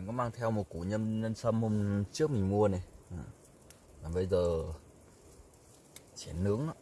mình có mang theo một củ nhân nhân sâm hôm trước mình mua này ờ. và bây giờ sẽ nướng đó.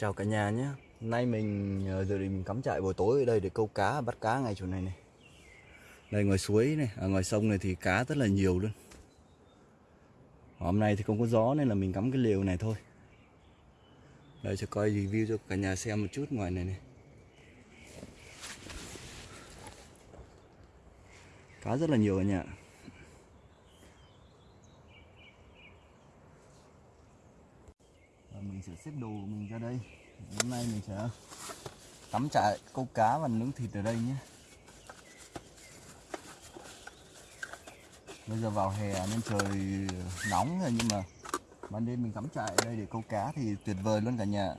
Chào cả nhà nhé. Hôm nay mình ờ, dự giờ thì mình cắm trại buổi tối ở đây để câu cá bắt cá ngay chỗ này này. Đây ngoài suối này, ở ngoài sông này thì cá rất là nhiều luôn. Hôm nay thì không có gió nên là mình cắm cái lều này thôi. Đây cho coi review cho cả nhà xem một chút ngoài này này. Cá rất là nhiều cả nhà Và mình sẽ xếp đồ của mình ra đây. Hôm nay mình sẽ tắm trại, câu cá và nướng thịt ở đây nhé. Bây giờ vào hè nên trời nóng rồi, nhưng mà ban đêm mình cắm trại ở đây để câu cá thì tuyệt vời luôn cả nhà.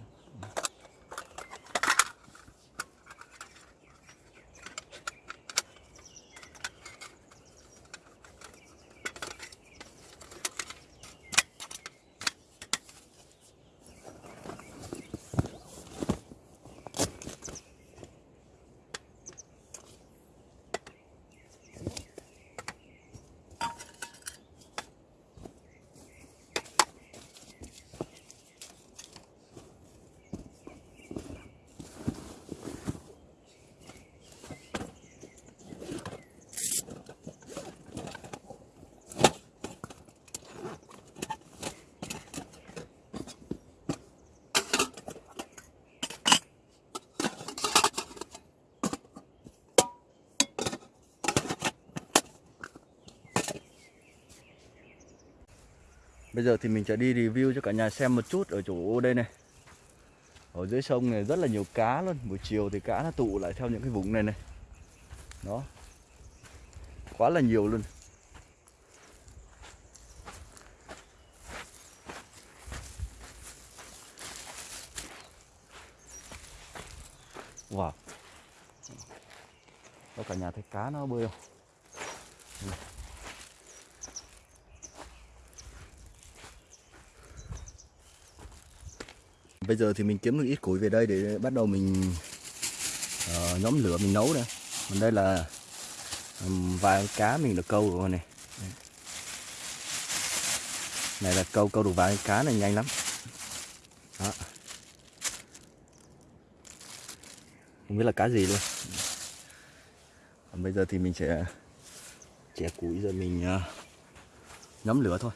Bây giờ thì mình sẽ đi review cho cả nhà xem một chút ở chỗ đây này. Ở dưới sông này rất là nhiều cá luôn. Buổi chiều thì cá nó tụ lại theo những cái vùng này này. Đó. Quá là nhiều luôn Wow Đó cả nhà thấy cá nó bơi không Bây giờ thì mình kiếm được ít củi về đây để bắt đầu mình uh, nhóm lửa mình nấu đây. Còn đây là um, vài cá mình được câu rồi này. Này là câu câu được vài cá này nhanh lắm. Đó. Không biết là cá gì luôn. Còn bây giờ thì mình sẽ chẻ củi rồi mình uh, nhóm lửa thôi.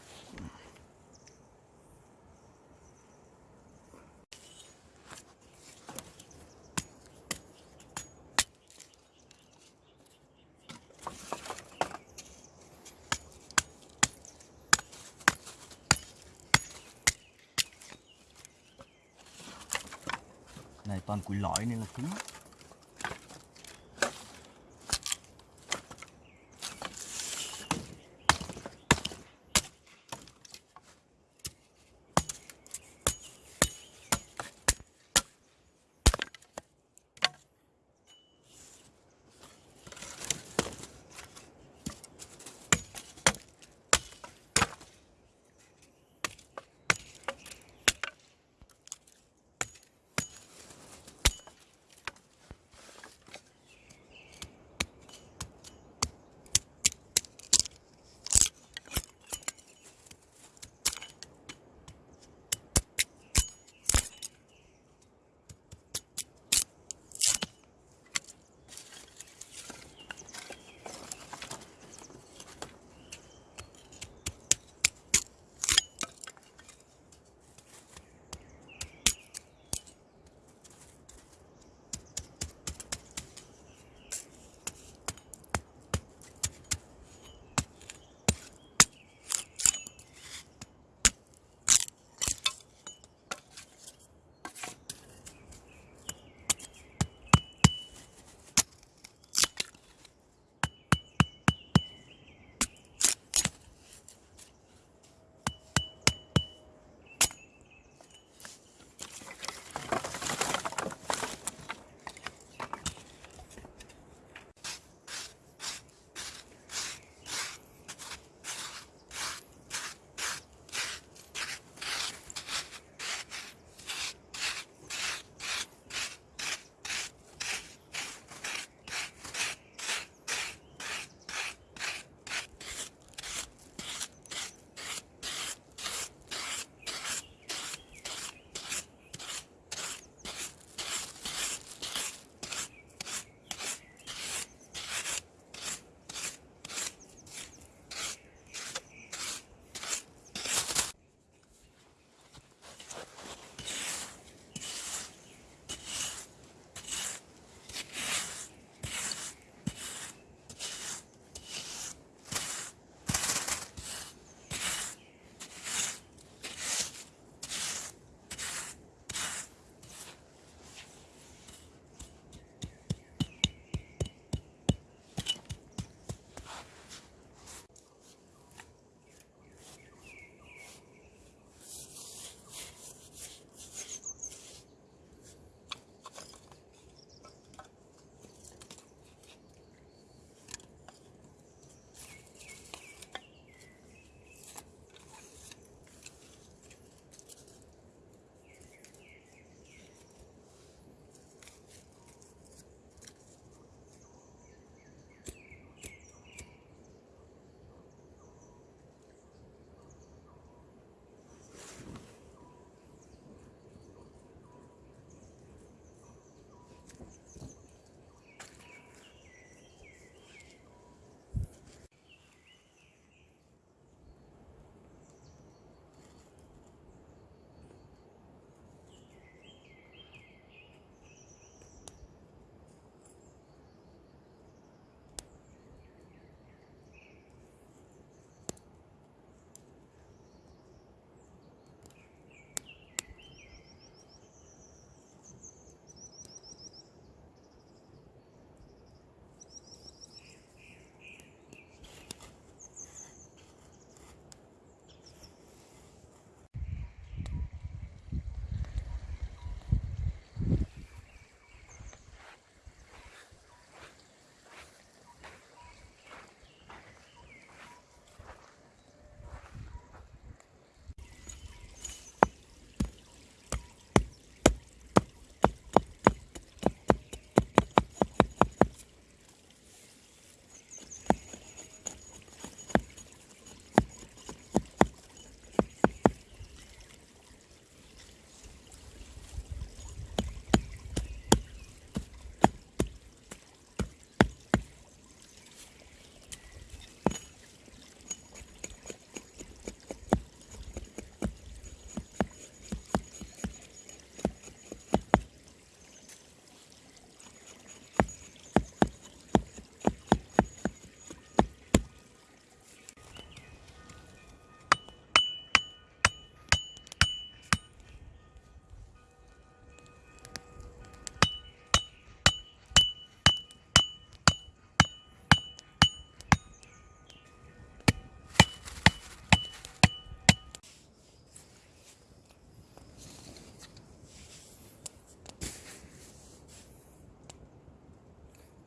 Của củi lõi nên là cứng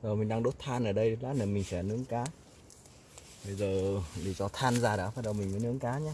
Rồi mình đang đốt than ở đây, lát nữa mình sẽ nướng cá. Bây giờ để cho than ra đã, bắt đầu mình mới nướng cá nhé.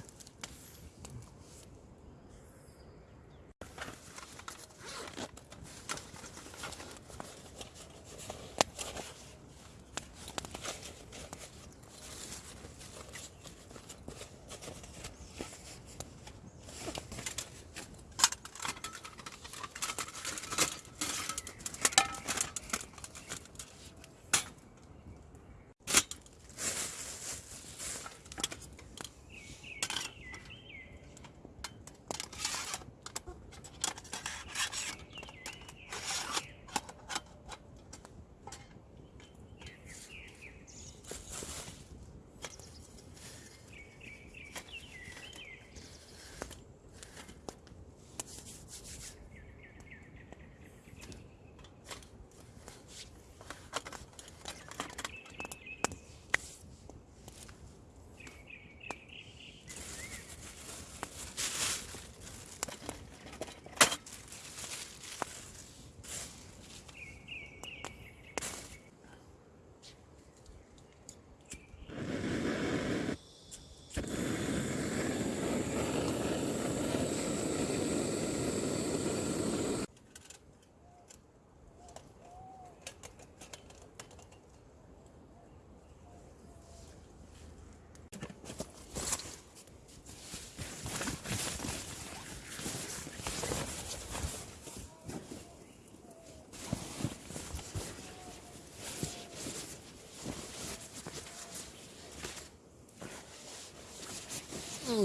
Wow,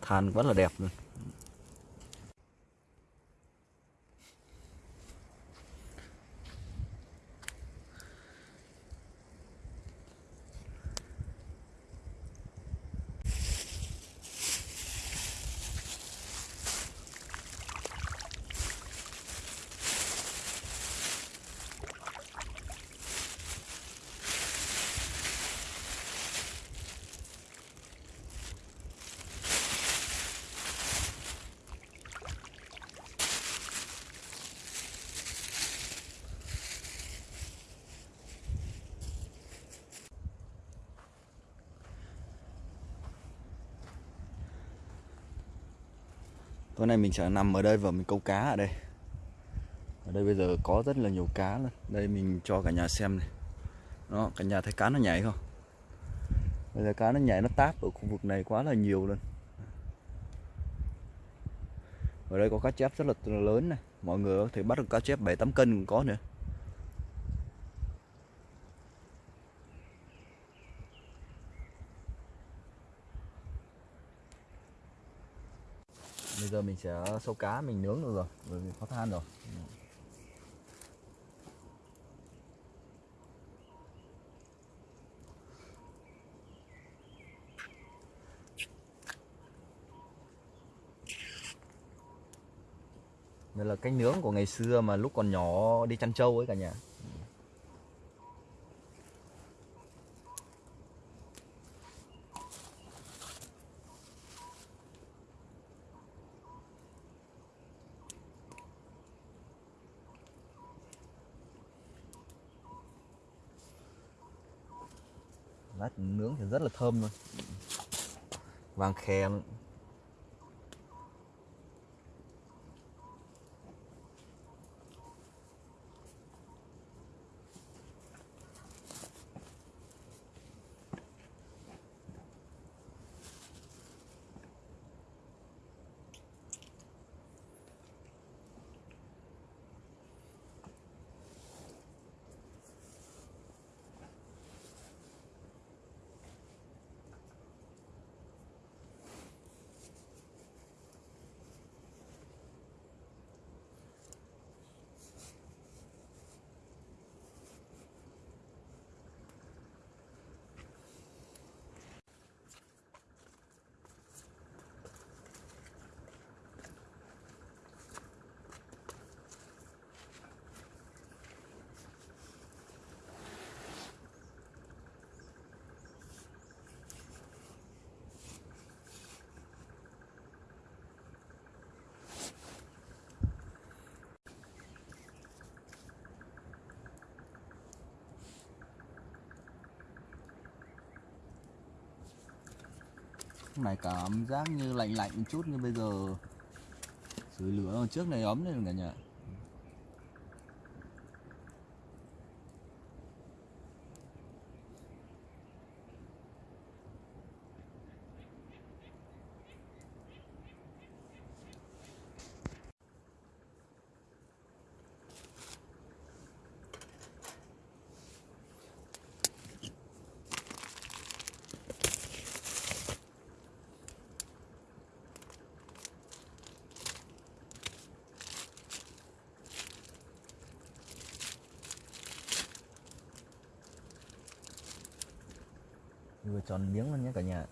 than rất là đẹp luôn. Tối nay mình sẽ nằm ở đây và mình câu cá ở đây. Ở đây bây giờ có rất là nhiều cá luôn. Đây mình cho cả nhà xem này. Nó cả nhà thấy cá nó nhảy không? Bây giờ cá nó nhảy, nó táp ở khu vực này quá là nhiều luôn. Ở đây có cá chép rất là lớn này. Mọi người có thể bắt được cá chép 7-8 cân cũng có nữa. Giờ mình sẽ sâu cá, mình nướng được rồi, bởi vì có than rồi. Đây là cách nướng của ngày xưa mà lúc còn nhỏ đi chăn trâu ấy cả nhà. Lát nướng thì rất là thơm luôn. Vàng khè. Này cảm giác như lạnh lạnh một chút như bây giờ sửa lửa trước này ấm lên cả nhà chọn miếng luôn nhé cả nhà.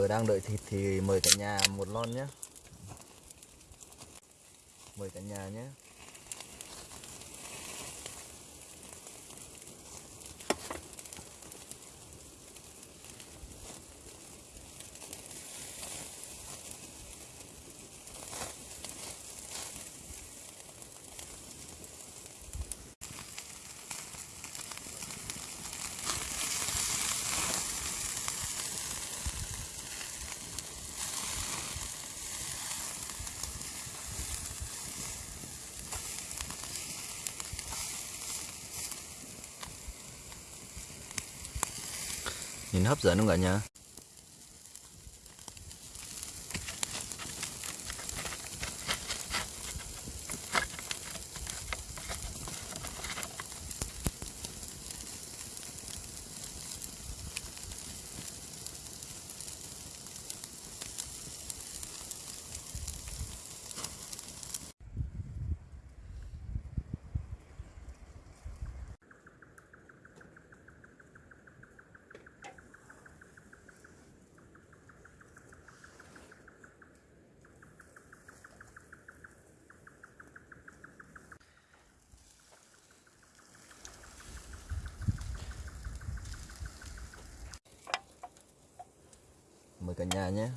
Giờ đang đợi thịt thì mời cả nhà một lon nhé mời cả nhà nhé nhìn hấp dẫn không cả nhà? Cả nhà nhé.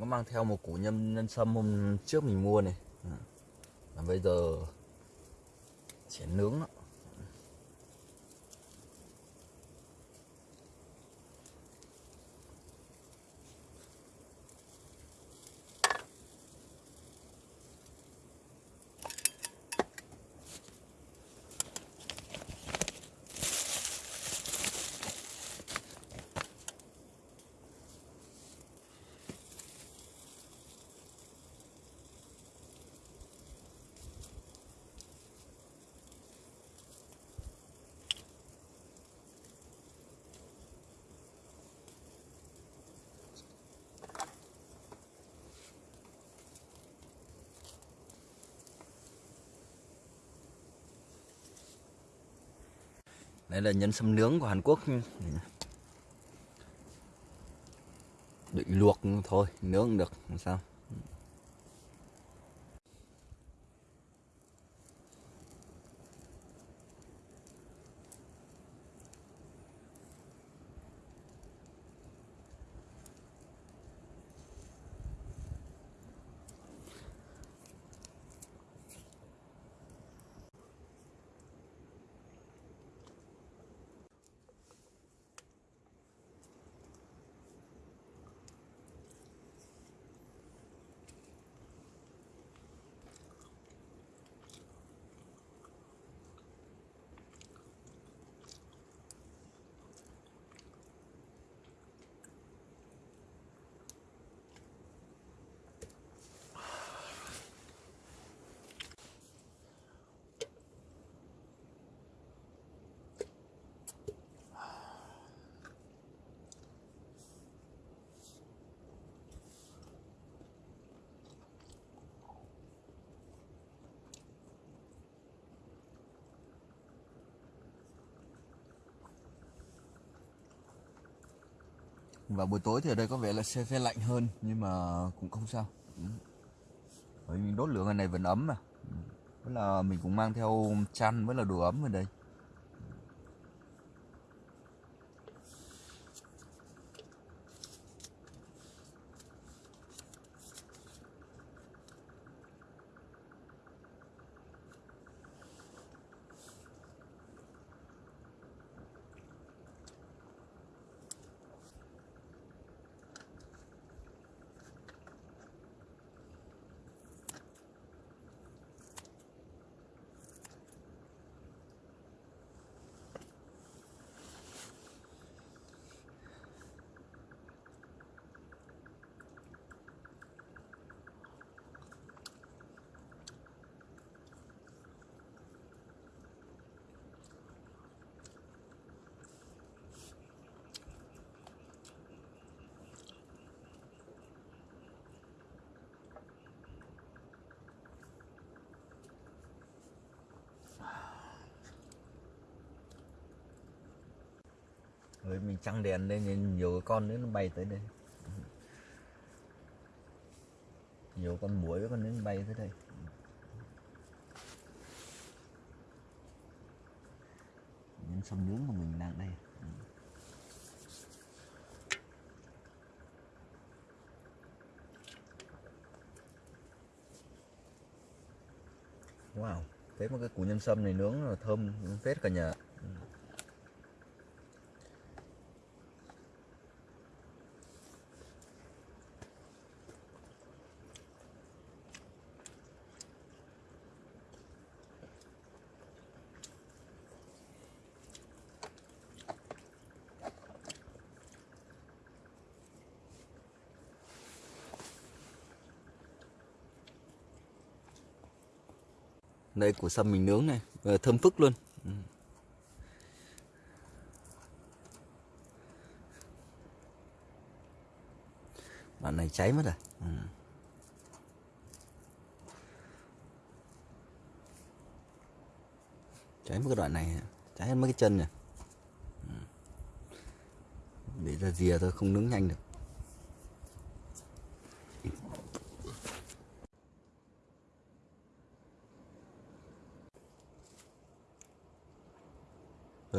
Có mang theo một củ nhân nhân sâm hôm trước mình mua này. À, bây giờ sẽ nướng nó Đây là nhân sâm nướng của Hàn Quốc. Định luộc thôi, nướng được, làm sao? Và buổi tối thì ở đây có vẻ là xe xe lạnh hơn, nhưng mà cũng không sao. Ừ. Bởi vì đốt lửa ngày này vẫn ấm mà. Với là mình cũng mang theo chăn với là đồ ấm ở đây. Rồi mình trăng đèn lên nhìn nhiều con nữa nó bay tới đây. Nhiều con muỗi với con nến bay tới đây. Nhân sông nướng của mình đang đây. Wow, thấy một cái củ nhân sâm này nướng là thơm phết cả nhà. Đây của sâm mình nướng này. Ờ, thơm phức luôn. Ừ. Bạn đoạn này cháy mất rồi. Ừ. cháy mất cái đoạn này. Cháy hết mất cái chân này ừ. để ra rìa thôi, không nướng nhanh được.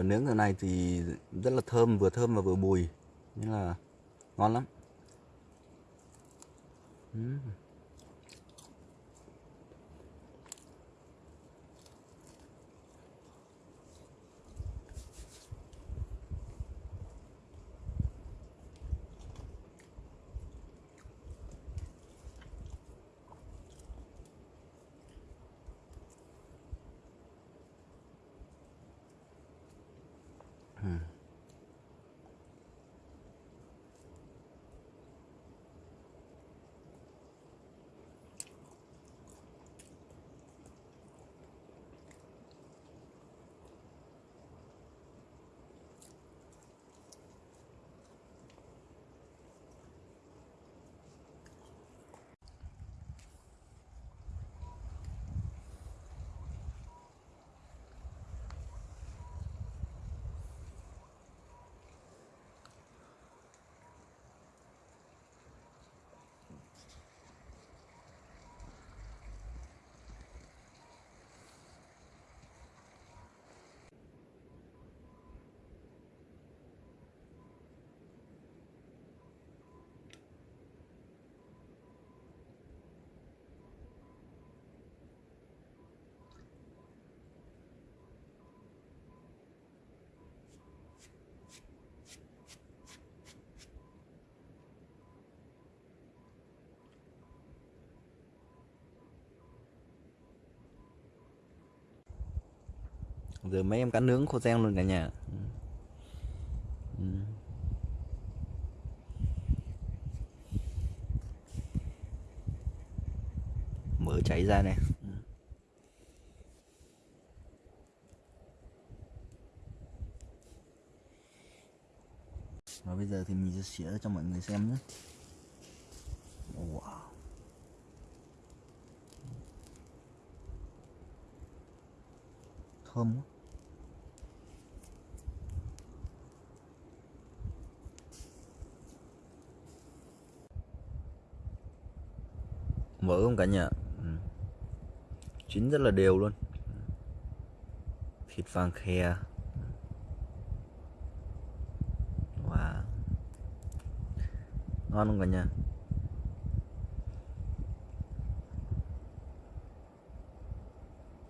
Rồi nướng giờ này thì rất là thơm, vừa thơm và vừa bùi. Nên là ngon lắm. Uhm. Giờ mấy em cá nướng khô rang luôn cả nhà. Ừ. ừ. Mỡ chảy ra này. Ừ. Và bây giờ thì mình sẽ xỉa cho mọi người xem nhé wow thơm quá mỡ không cả nhà? Ừ. chín rất là đều luôn. Thịt vàng khè wow. Ngon không cả nhà?